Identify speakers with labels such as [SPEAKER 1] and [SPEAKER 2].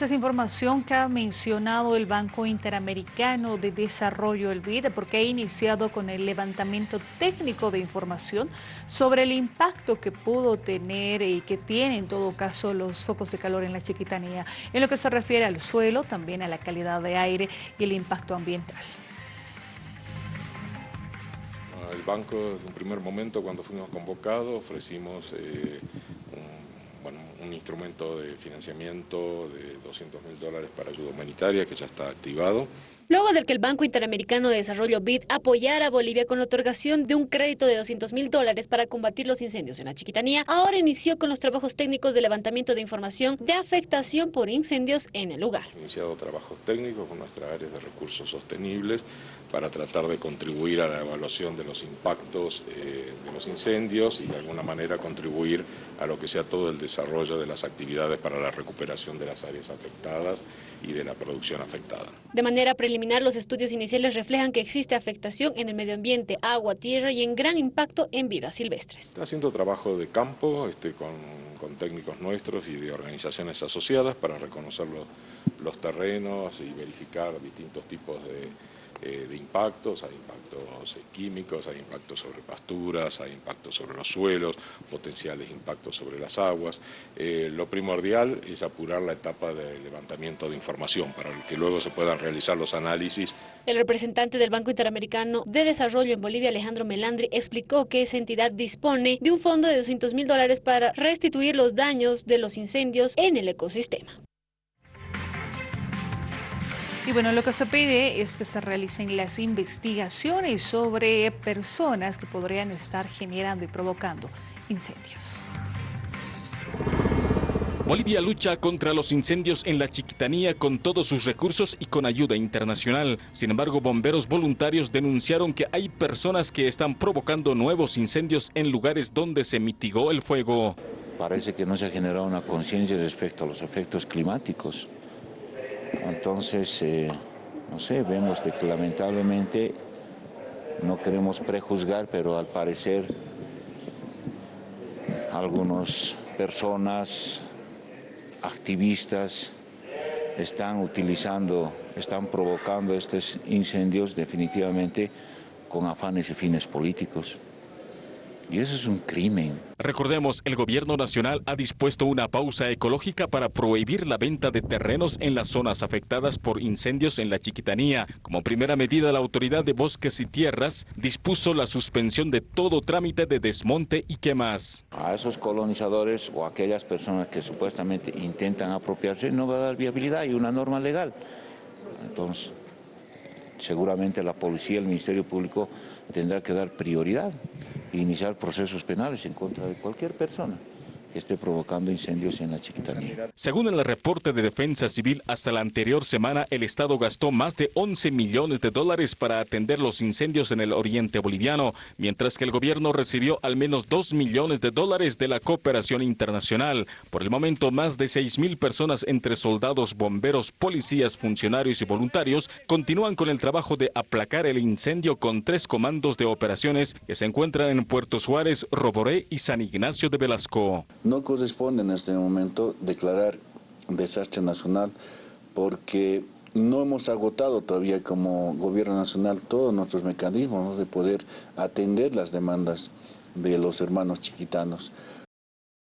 [SPEAKER 1] Esta es información que ha mencionado el Banco Interamericano de Desarrollo, el BID, porque ha iniciado con el levantamiento técnico de información sobre el impacto que pudo tener y que tiene en todo caso los focos de calor en la chiquitanía, en lo que se refiere al suelo, también a la calidad de aire y el impacto ambiental.
[SPEAKER 2] El banco, en un primer momento, cuando fuimos convocados, ofrecimos eh, un instrumento de financiamiento de 200 mil dólares para ayuda humanitaria que ya está activado.
[SPEAKER 3] Luego del que el Banco Interamericano de Desarrollo BID apoyara a Bolivia con la otorgación de un crédito de 200 mil dólares para combatir los incendios en la Chiquitanía, ahora inició con los trabajos técnicos de levantamiento de información de afectación por incendios en el lugar.
[SPEAKER 2] Iniciado trabajos técnicos con nuestra área de recursos sostenibles para tratar de contribuir a la evaluación de los impactos eh, de los incendios y de alguna manera contribuir a lo que sea todo el desarrollo de las actividades para la recuperación de las áreas afectadas y de la producción afectada.
[SPEAKER 3] De manera preliminar, los estudios iniciales reflejan que existe afectación en el medio ambiente, agua, tierra y en gran impacto en vidas silvestres.
[SPEAKER 2] Está haciendo trabajo de campo este, con, técnicos nuestros y de organizaciones asociadas para reconocer los terrenos y verificar distintos tipos de eh, de impactos, hay impactos eh, químicos, hay impactos sobre pasturas, hay impactos sobre los suelos, potenciales impactos sobre las aguas. Eh, lo primordial es apurar la etapa de levantamiento de información para que luego se puedan realizar los análisis.
[SPEAKER 3] El representante del Banco Interamericano de Desarrollo en Bolivia, Alejandro Melandri, explicó que esa entidad dispone de un fondo de 200 mil dólares para restituir los daños de los incendios en el ecosistema.
[SPEAKER 1] Y bueno, lo que se pide es que se realicen las investigaciones sobre personas que podrían estar generando y provocando incendios.
[SPEAKER 4] Bolivia lucha contra los incendios en la Chiquitanía con todos sus recursos y con ayuda internacional. Sin embargo, bomberos voluntarios denunciaron que hay personas que están provocando nuevos incendios en lugares donde se mitigó el fuego.
[SPEAKER 5] Parece que no se ha generado una conciencia respecto a los efectos climáticos. Entonces, eh, no sé, vemos que lamentablemente no queremos prejuzgar, pero al parecer algunas personas, activistas, están utilizando, están provocando estos incendios definitivamente con afanes y fines políticos. Y eso es un crimen.
[SPEAKER 4] Recordemos, el gobierno nacional ha dispuesto una pausa ecológica para prohibir la venta de terrenos en las zonas afectadas por incendios en la Chiquitanía. Como primera medida, la Autoridad de Bosques y Tierras dispuso la suspensión de todo trámite de desmonte y quemas.
[SPEAKER 5] A esos colonizadores o a aquellas personas que supuestamente intentan apropiarse no va a dar viabilidad y una norma legal. Entonces, seguramente la policía, el Ministerio Público tendrá que dar prioridad iniciar procesos penales en contra de cualquier persona esté provocando incendios en la Chiquitanía.
[SPEAKER 4] Según el reporte de Defensa Civil, hasta la anterior semana el Estado gastó más de 11 millones de dólares para atender los incendios en el oriente boliviano, mientras que el gobierno recibió al menos 2 millones de dólares de la cooperación internacional. Por el momento, más de 6 mil personas entre soldados, bomberos, policías, funcionarios y voluntarios continúan con el trabajo de aplacar el incendio con tres comandos de operaciones que se encuentran en Puerto Suárez, Roboré y San Ignacio de Velasco.
[SPEAKER 6] No corresponde en este momento declarar desastre nacional porque no hemos agotado todavía como gobierno nacional todos nuestros mecanismos de poder atender las demandas de los hermanos chiquitanos.